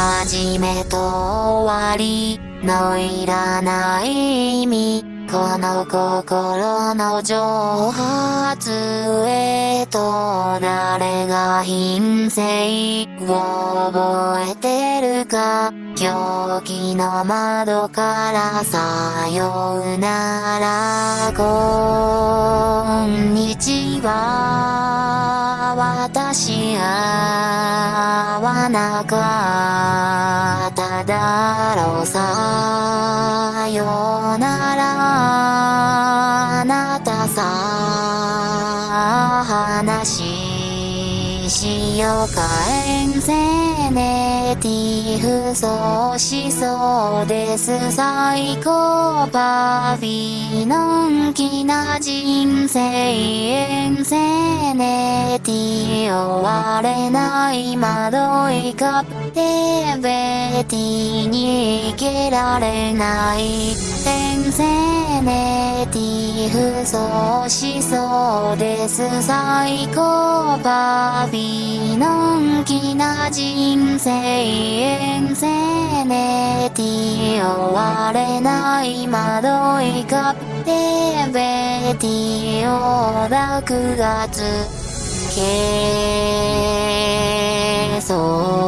始めと終わりのいらない意味この心の蒸発へと誰が品性を覚えてるか。狂気の窓からさようなら。こん私合わなかっただろうさよならあなたさ話しようか遠征ネティフそうしそうです最高パフィのんきな人生遠征ネティ終われない窓いカプテベティに行けられない転生ネティフそしそうです最高パフィのんきな人生遠征ネティ終われない窓いカプテベティを6月けそう